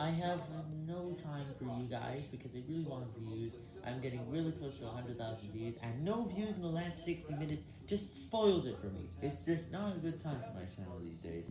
I have no time for you guys because I really want views. I'm getting really close to 100,000 views, and no views in the last 60 minutes just spoils it for me. It's just not a good time for my channel these days.